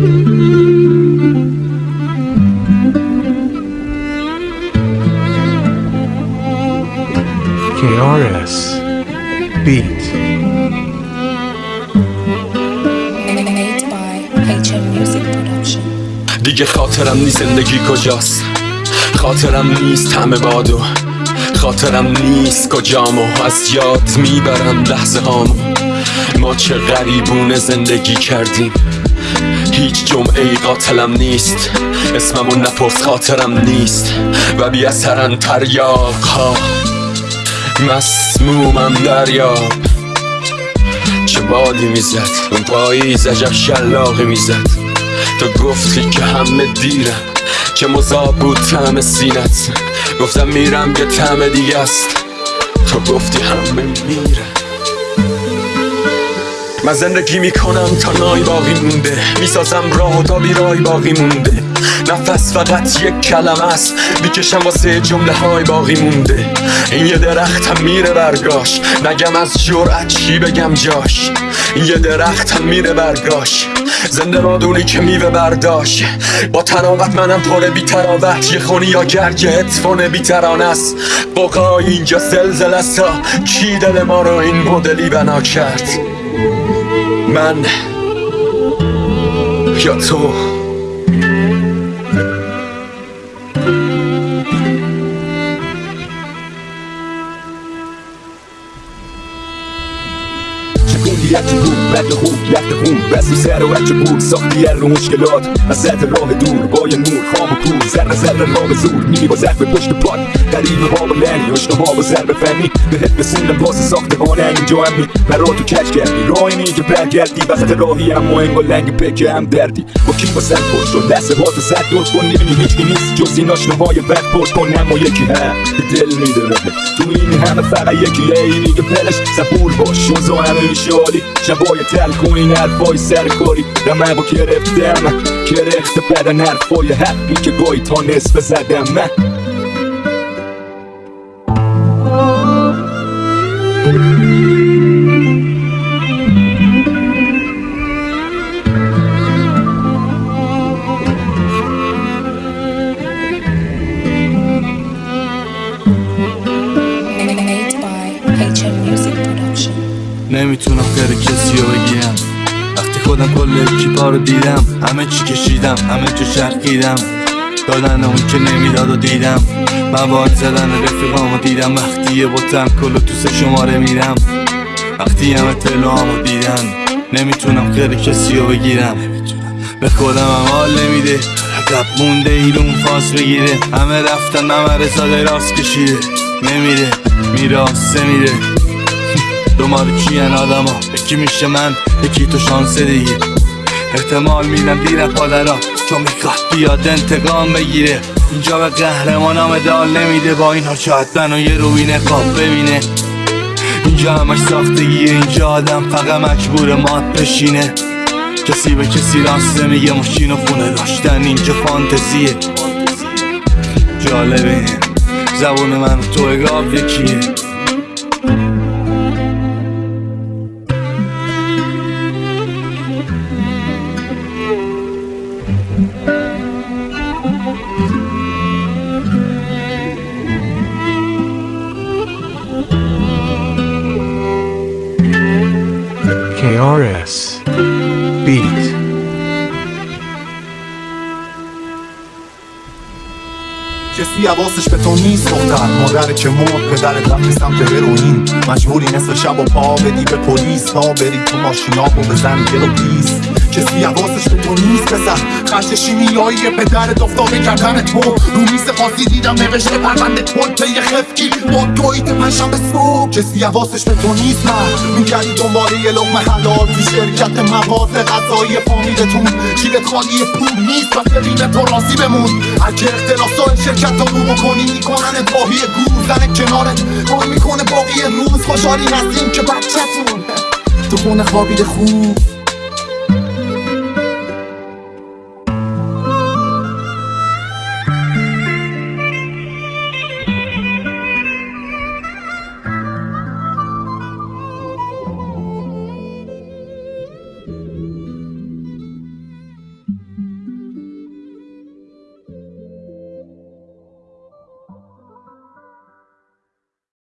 KRS Beat. Made by HM Music Production. دیگه خاطرم نیست زندگی کجاست؟ خاطرم نیست همه بادو. خاطرم نیست کجام و از یاد می‌برم لحظه هامو ما چه غریبونه زندگی کردیم. هیچ جمعه قاتلم نیست. اسممو نپرس خاطرم نیست. و بی اثرن تریاق ها مسمومم دریاب چه بادی می‌زد اون پاییز عجب شلاقی می‌زد. تو گفتی که همه دیرم که مذاب بود طعم سینت. گفتم میرم که طعم دیگه است. تو گفتی همه میرم من زندگی می‌کنم تا نای باقی مونده. می‌سازم راه تا بیرای باقی مونده. نفس فقط یک کلمه است. می‌کشم واسه جمله های باقی مونده. این یه درختم میره برگاش. نگم از جرأت چی بگم جاش. این یه درختم میره برگاش. زنده بادونی که میوه برداشت. با تراوت منم پر بی تراوت یه خونی یا گرگ اتفان بی ترانه است. بقای اینجا زلزله است. کی دل ما رو این مدلی بنا کرد؟ من یا تو کلیتی بود بد خوب لخت خون. بستی سر و بود ساختی رو مشکلات. وسط راه دور با یه نور خام و کور. ذره ذره راه زور میری با زخم پشت پات. قریب ها با لنی اشنا ها با ضرب فنی. بهت رسوندم واسه ساخته ها اینجا هم می. مرا تو کچ کردی راه اینی که برگردی. وسط راهی اما انگار لنگ پکه هم دردی. با کی با سر پشت و دست ها تو سر دوت کن. می‌بینی هیچی نیست جز این آشناهای بد پشت کن. اما یکی هم که دل میده تو این همه فقط یکی اینی که پلش. صبور باش شوزا همه شالی. شبای تل کن این حرفای سرکاری رمقو گرفتم گرفته بدن حرفای حقی که گاهی تا نصف زدم من نمی‌تونم خیر کسی رو بگیرم وقتی خودم کل اکیپا رو دیدم همه چی کشیدم همه جا شرقیدم دادن اون که نمی‌داد و دیدم. مواد زدن رفیقامو دیدم. وقتی یه بوتم کل تو سه شماره میرم. وقتی همه تلوامو دیدن. نمی‌تونم خیر کسی رو بگیرم. به خودم هم حال نمیده. عقب مونده ایرون فاس بگیره. همه رفتن ممر زاده راست کشیده. نمیره میراسته میره. دومار کیان آدم ها یکی میشه من؟ یکی تو شانس دیگه؟ احتمال میدم دیر پادرا چون می‌خواد بیاد انتقام بگیره. اینجا به قهرمانام دال نمیده با اینها شاید منو یه روی نقاب ببینه. اینجا همش ساختگیه اینجا آدم فقط مجبور مات بشینه. کسی به کسی راسته میگه ماشین و خونه داشتن اینجا فانتزیه. جالبه زبون من تو اگاب یکیه. KRS Beat. کسی حواسش به تو نیست دختر مادر که مرد پدرت رفت سمت هروئین. مجبوری نصف شب و پا بدی به پلیس. تا بری تو ماشینا و بزن دل و بیس کسی حواسش به تو نیست پسر. خرج شیمیایی پدرت افتاده کردن تو. رو میز قاضی دیدم نوشته پرونده یه خفکی. با تویت پنجشنبه صبح کسی حواسش به تو نیست من. میگردی دنباله یه لقمه حلال تو شرکت مواد غذایی فامیلتون. جیبت خالی پول نیست و فرین تو راضی بمون. اگه اختلاسای شرکت رو رو بکنی می‌کنن باهی گور زن کنارت. گل می‌کنه باقی روز خوشحالی هستیم که بچهتون. تو خونه خوابیده خوب.